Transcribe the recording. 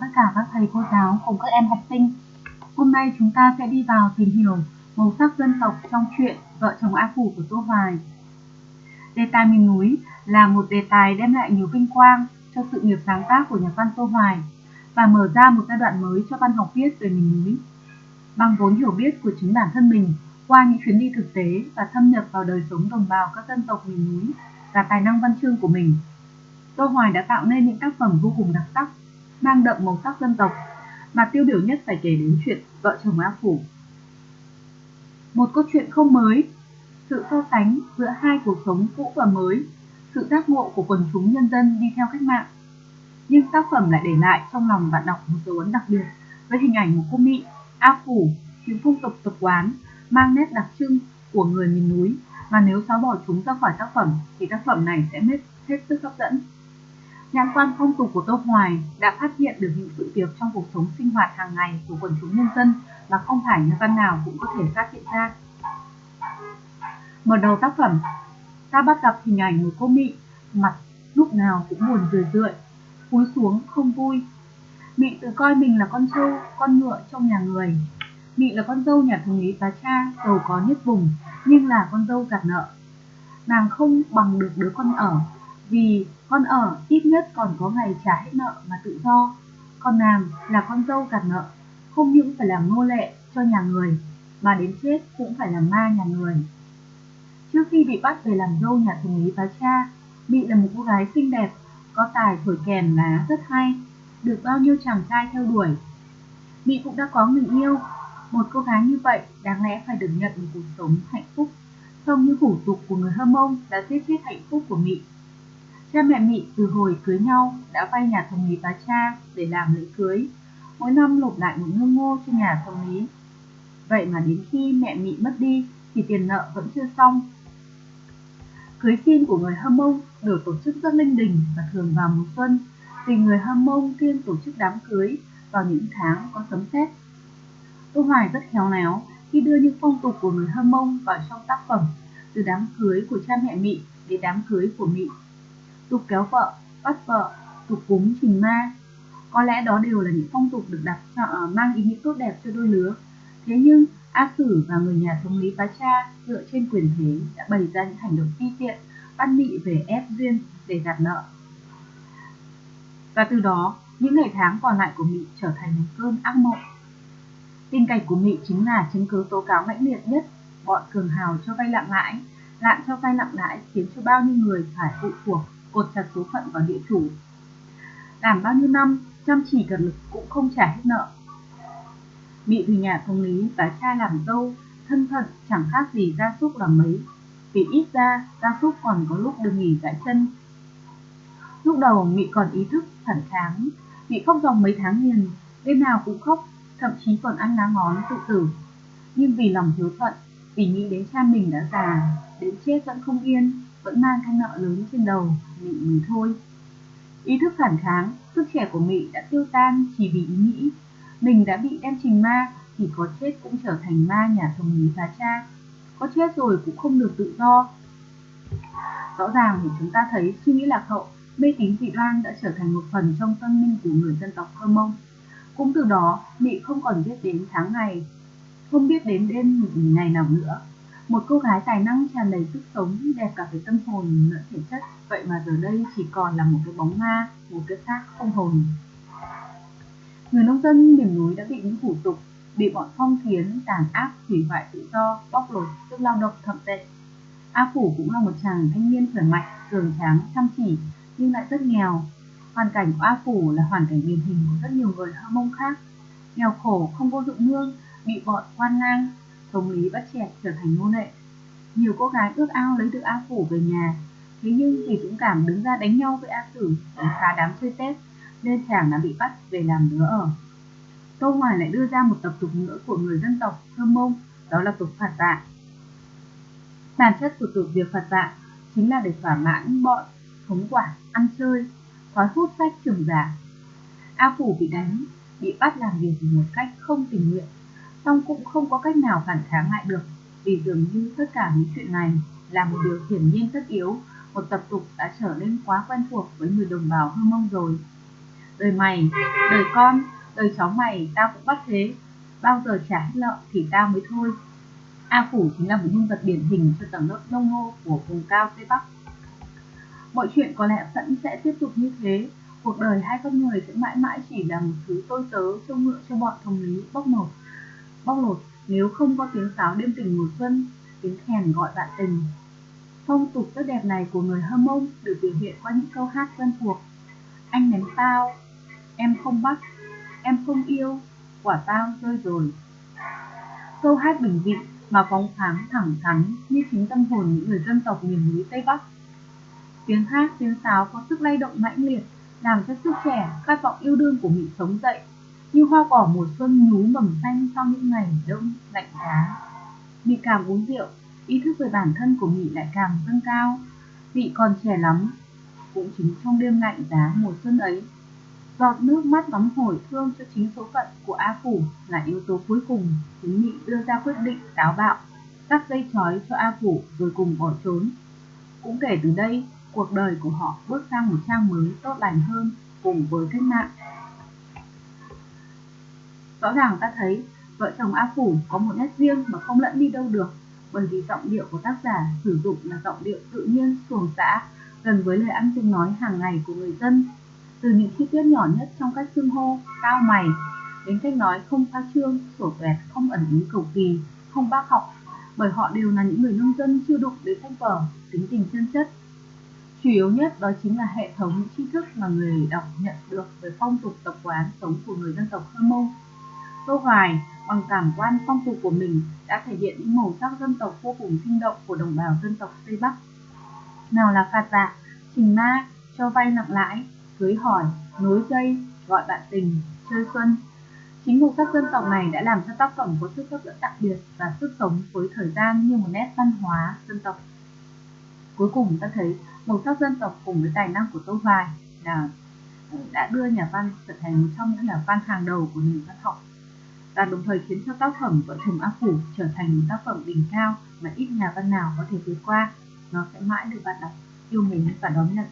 tất cả các thầy cô giáo cùng các em học sinh. Hôm nay chúng ta sẽ đi vào tìm hiểu màu sắc dân tộc trong truyện Vợ chồng A Phủ của Tô Hoài. Đề tài miền núi là một đề tài đem lại nhiều vinh quang cho sự nghiệp sáng tác của nhà văn Tô Hoài và mở ra một giai đoạn mới cho văn học viết về miền núi. Bằng vốn hiểu biết của chính bản thân mình, qua những chuyến đi thực tế và thâm nhập vào đời sống đồng bào các dân tộc miền núi và tài năng văn chương của mình, Tô Hoài đã tạo nên những tác phẩm vô cùng đặc sắc, mang đậm màu sắc dân tộc, mà tiêu biểu nhất phải kể đến chuyện Vợ chồng A Phủ. Một câu chuyện không mới, sự so sánh giữa hai cuộc sống cũ và mới, sự giác ngộ của quần chúng nhân dân đi theo cách mạng. Nhưng tác phẩm lại để lại trong lòng bạn đọc một dấu ấn đặc biệt với hình ảnh một cô Mỹ, A Phủ, những phong tục tập quán, mang nét đặc trưng của người miền núi mà nếu xóa bỏ chúng ra khỏi tác phẩm thì tác phẩm này sẽ hết, hết sức hấp dẫn. Nhãn quan phong tục của Tô Hoài đã phát hiện được những sự việc trong cuộc sống sinh hoạt hàng ngày của quần chúng nhân dân mà không phải nhà văn nào cũng có thể phát hiện ra. Mở đầu tác phẩm, ta bắt gặp hình ảnh một cô Mị, mặt lúc nào cũng buồn rười rượi, cúi xuống không vui. Mị tự coi mình là con trâu, con ngựa trong nhà người. Mị là con dâu nhà thường lý tá cha, giàu có nhất vùng, nhưng là con dâu gạt nợ. Nàng không bằng được đứa con ở, vì con ở ít nhất còn có ngày trả hết nợ mà tự do. con nàng là con dâu gạt nợ, không những phải làm nô lệ cho nhà người, mà đến chết cũng phải làm ma nhà người. Trước khi bị bắt về làm dâu nhà thường lý bá cha, bị là một cô gái xinh đẹp, có tài thổi kèn lá rất hay, được bao nhiêu chàng trai theo đuổi. Mị cũng đã có người yêu, một cô gái như vậy đáng lẽ phải được nhận một cuộc sống hạnh phúc, không như hủ tục của người Hâm Mông đã giết chết hạnh phúc của Mị. Cha mẹ Mị từ hồi cưới nhau đã vay nhà thông lý bà cha để làm lễ cưới, mỗi năm nộp lại một ngư ngô cho nhà thông lý. Vậy mà đến khi mẹ Mị mất đi thì tiền nợ vẫn chưa xong. Cưới xin của người Hâm Mông được tổ chức rất linh đình và thường vào mùa xuân, vì người Hâm Mông kiêng tổ chức đám cưới vào những tháng có sấm sét. Tô Hoài rất khéo léo khi đưa những phong tục của người Hâm Mông vào trong tác phẩm, từ đám cưới của cha mẹ Mị đến đám cưới của Mị tục kéo vợ, bắt vợ, tục cúng trình ma. Có lẽ đó đều là những phong tục được đặt cho, ờ, mang ý nghĩa tốt đẹp cho đôi lứa. Thế nhưng A Sử và người nhà thống lý Bá Cha dựa trên quyền thế đã bày ra những hành động ti tiện, bắt Mị về ép duyên để gạt nợ. Và từ đó, những ngày tháng còn lại của Mị trở thành một cơn ác mộng. Tình cảnh của Mị chính là chứng cứ tố cáo mãnh liệt nhất bọn cường hào cho vay lặng lãi, lạm cho vay nặng lãi khiến cho bao nhiêu người phải phụ thuộc cột chặt số phận vào địa chủ. Làm bao nhiêu năm, chăm chỉ cần lực cũng không trả hết nợ. Bị từ nhà thông lý và cha làm dâu, thân phận chẳng khác gì gia súc làm mấy. Vì ít ra, gia súc còn có lúc được nghỉ giải chân. Lúc đầu Mị còn ý thức phản kháng, Mị khóc dòng mấy tháng liền, đêm nào cũng khóc, thậm chí còn ăn lá ngón tự tử. Nhưng vì lòng hiếu thuận, vì nghĩ đến cha mình đã già, đến chết vẫn không yên, vẫn mang cái nợ lớn trên đầu, Mị mới thôi. Ý thức phản kháng, sức trẻ của Mị đã tiêu tan chỉ vì ý nghĩ. Mình đã bị đem trình ma thì có chết cũng trở thành ma nhà thống lý phá cha. Có chết rồi cũng không được tự do. Rõ ràng thì chúng ta thấy suy nghĩ lạc hậu, mê tín dị đoan đã trở thành một phần trong tâm linh của người dân tộc Hơ Mông. Cũng từ đó, Mị không còn biết đến tháng ngày, không biết đến đêm ngày nào nữa một cô gái tài năng tràn đầy sức sống, đẹp cả về tâm hồn lẫn thể chất, vậy mà giờ đây chỉ còn là một cái bóng ma, một cái xác không hồn. Người nông dân miền núi đã bị những hủ tục, bị bọn phong kiến tàn ác hủy hoại tự do, bóc lột sức lao động thậm tệ. A Phủ cũng là một chàng thanh niên khỏe mạnh, cường tráng, chăm chỉ, nhưng lại rất nghèo. Hoàn cảnh của A Phủ là hoàn cảnh điển hình của rất nhiều người Hơ Mông khác. Nghèo khổ, không có dụng nương, bị bọn quan lang, thống lý bắt chẹt trở thành nô lệ. Nhiều cô gái ước ao lấy được A Phủ về nhà, thế nhưng vì dũng cảm đứng ra đánh nhau với A Sử đánh phá đám chơi Tết, nên chàng đã bị bắt về làm đứa ở. Tô Hoài lại đưa ra một tập tục nữa của người dân tộc Thơ Mông, đó là tục phạt dạ. Bản chất của tục việc phạt dạ chính là để thỏa mãn bọn thống quản, ăn chơi, thói hút sách trường giả. A Phủ bị đánh, bị bắt làm việc một cách không tình nguyện song cũng không có cách nào phản kháng lại được vì dường như tất cả những chuyện này là một điều hiển nhiên tất yếu một tập tục đã trở nên quá quen thuộc với người đồng bào hơ mông rồi đời mày, đời con, đời cháu mày tao cũng bắt thế, bao giờ trả hết nợ thì tao mới thôi. A Phủ chính là một nhân vật điển hình cho tầng lớp nông nô của vùng cao Tây Bắc. Mọi chuyện có lẽ vẫn sẽ tiếp tục như thế, cuộc đời hai con người sẽ mãi mãi chỉ là một thứ tôi tớ trông ngựa cho bọn thống lý bóc nột. Bóc lột nếu không có tiếng sáo đêm tình mùa xuân, tiếng kèn gọi bạn tình. Phong tục tốt đẹp này của người Hâm Mông được biểu hiện qua những câu hát quen thuộc. Anh ném tao, em không bắt, em không yêu, quả tao rơi rồi. Câu hát bình dị mà phóng khoáng thẳng thắn như chính tâm hồn những người dân tộc miền núi Tây Bắc. Tiếng hát, tiếng sáo có sức lay động mãnh liệt, làm cho sức trẻ, khát vọng yêu đương của mình sống dậy, như hoa cỏ mùa xuân nhú mầm xanh sau những ngày đông lạnh giá. Mị càng uống rượu, ý thức về bản thân của Mị lại càng dâng cao. Mị còn trẻ lắm, cũng chính trong đêm lạnh giá mùa xuân ấy. Giọt nước mắt nóng hổi thương cho chính số phận của A Phủ là yếu tố cuối cùng khiến Mị đưa ra quyết định táo bạo, cắt dây chói cho A Phủ rồi cùng bỏ trốn. Cũng kể từ đây, cuộc đời của họ bước sang một trang mới tốt lành hơn cùng với cách mạng. Rõ ràng ta thấy vợ chồng A Phủ có một nét riêng mà không lẫn đi đâu được bởi vì giọng điệu của tác giả sử dụng là giọng điệu tự nhiên, xuồng xã, gần với lời ăn tiếng nói hàng ngày của người dân. Từ những chi tiết nhỏ nhất trong cách xưng hô, cao mày, đến cách nói không pha trương, sổ tuẹt, không ẩn ý cầu kỳ, không bác học, bởi họ đều là những người nông dân chưa đụng đến sách vở, tính tình chân chất. Chủ yếu nhất đó chính là hệ thống những tri thức mà người đọc nhận được về phong tục tập quán sống của người dân tộc khơ Mông. Tô Hoài bằng cảm quan phong tục của mình đã thể hiện những màu sắc dân tộc vô cùng sinh động của đồng bào dân tộc Tây Bắc. Nào là phạt dạ, trình ma, cho vay nặng lãi, cưới hỏi, nối dây, gọi bạn tình, chơi xuân. Chính màu sắc dân tộc này đã làm cho tác phẩm có sức hấp dẫn đặc biệt và sức sống với thời gian như một nét văn hóa dân tộc. Cuối cùng ta thấy màu sắc dân tộc cùng với tài năng của Tô Hoài là đã đưa nhà văn trở thành một trong những nhà văn hàng đầu của nền văn học và đồng thời khiến cho tác phẩm vợ chồng ác phủ trở thành một tác phẩm đỉnh cao mà ít nhà văn nào có thể vượt qua. Nó sẽ mãi được bạn đọc, yêu mến và đón nhận.